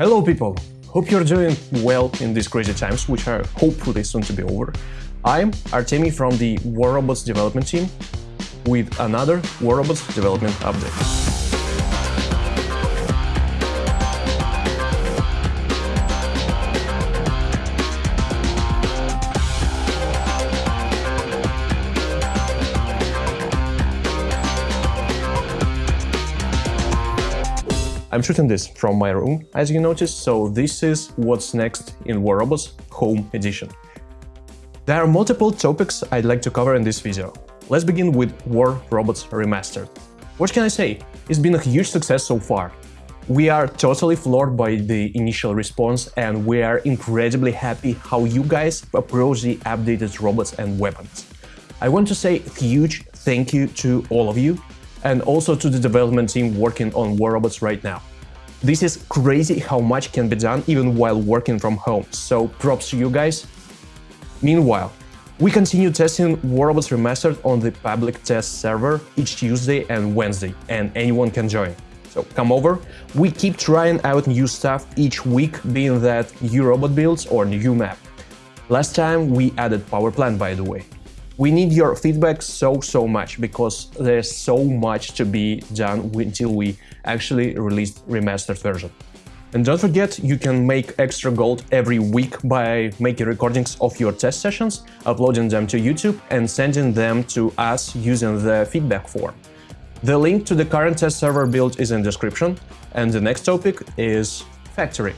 Hello people! Hope you're doing well in these crazy times, which are hopefully soon to be over. I'm Artemi from the War Robots development team with another War Robots development update. I'm shooting this from my room, as you noticed, so this is what's next in War Robots Home Edition. There are multiple topics I'd like to cover in this video. Let's begin with War Robots Remastered. What can I say? It's been a huge success so far. We are totally floored by the initial response and we are incredibly happy how you guys approach the updated robots and weapons. I want to say huge thank you to all of you and also to the development team working on War Robots right now. This is crazy how much can be done even while working from home, so props to you guys. Meanwhile, we continue testing War Robots Remastered on the public test server each Tuesday and Wednesday, and anyone can join. So come over, we keep trying out new stuff each week, being that new robot builds or new map. Last time we added power plant by the way. We need your feedback so, so much because there's so much to be done until we actually release remastered version. And don't forget, you can make extra gold every week by making recordings of your test sessions, uploading them to YouTube and sending them to us using the feedback form. The link to the current test server build is in description, and the next topic is Factory.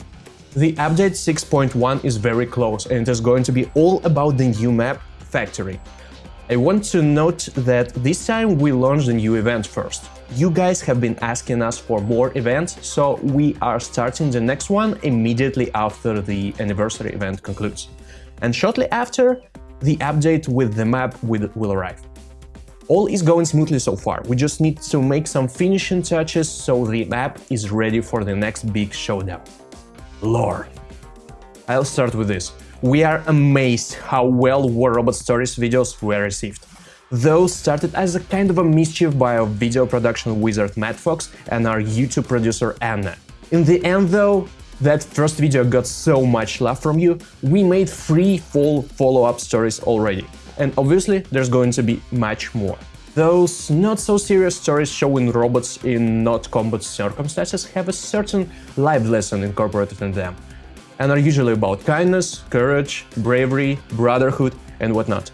The update 6.1 is very close and it is going to be all about the new map, Factory. I want to note that this time we launched a new event first. You guys have been asking us for more events, so we are starting the next one immediately after the anniversary event concludes. And shortly after, the update with the map will, will arrive. All is going smoothly so far, we just need to make some finishing touches so the map is ready for the next big showdown. Lore. I'll start with this. We are amazed how well War Robot Stories videos were received. Those started as a kind of a mischief by our video production wizard Matt Fox and our YouTube producer Anna. In the end though, that first video got so much love from you, we made three full follow-up stories already. And obviously there's going to be much more. Those not-so-serious stories showing robots in not combat circumstances have a certain life lesson incorporated in them and are usually about kindness, courage, bravery, brotherhood, and whatnot.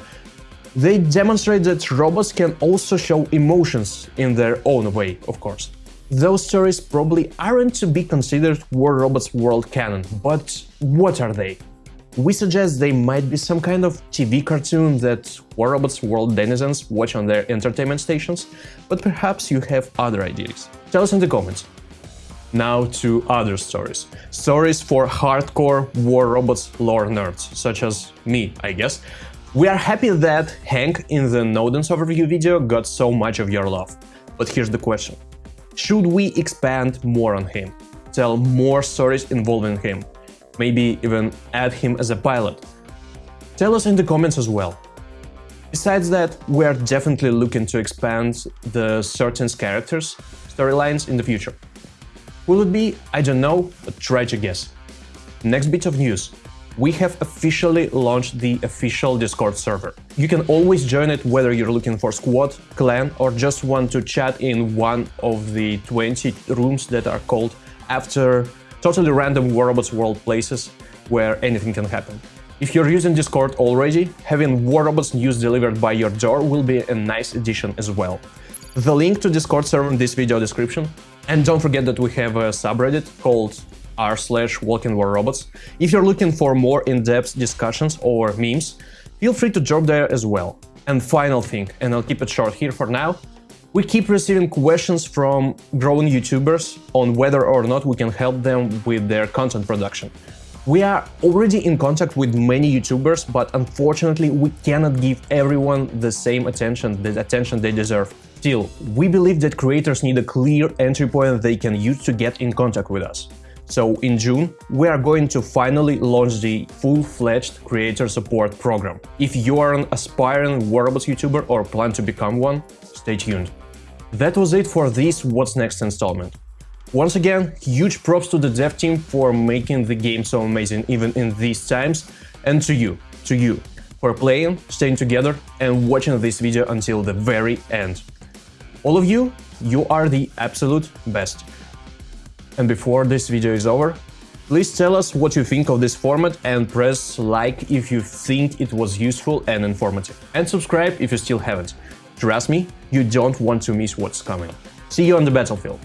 They demonstrate that robots can also show emotions in their own way, of course. Those stories probably aren't to be considered War Robots world canon, but what are they? We suggest they might be some kind of TV cartoon that War Robots world denizens watch on their entertainment stations, but perhaps you have other ideas. Tell us in the comments. Now to other stories. Stories for hardcore War Robots lore nerds, such as me, I guess. We are happy that Hank in the Nodens overview video got so much of your love. But here's the question. Should we expand more on him? Tell more stories involving him? Maybe even add him as a pilot? Tell us in the comments as well. Besides that, we are definitely looking to expand the certain characters' storylines in the future. Will it be? I don't know, but try to guess. Next bit of news. We have officially launched the official Discord server. You can always join it whether you're looking for squad, clan or just want to chat in one of the 20 rooms that are called after totally random War Robots world places where anything can happen. If you're using Discord already, having War Robots news delivered by your door will be a nice addition as well. The link to Discord server in this video description, and don't forget that we have a subreddit called r slash robots. If you're looking for more in-depth discussions or memes, feel free to drop there as well. And final thing, and I'll keep it short here for now, we keep receiving questions from growing YouTubers on whether or not we can help them with their content production. We are already in contact with many YouTubers, but unfortunately we cannot give everyone the same attention, the attention they deserve. Still, we believe that creators need a clear entry point they can use to get in contact with us. So in June, we are going to finally launch the full-fledged creator support program. If you are an aspiring Robots YouTuber or plan to become one, stay tuned. That was it for this What's Next installment. Once again, huge props to the dev team for making the game so amazing even in these times, and to you, to you, for playing, staying together and watching this video until the very end. All of you, you are the absolute best. And before this video is over, please tell us what you think of this format and press like if you think it was useful and informative. And subscribe if you still haven't. Trust me, you don't want to miss what's coming. See you on the battlefield.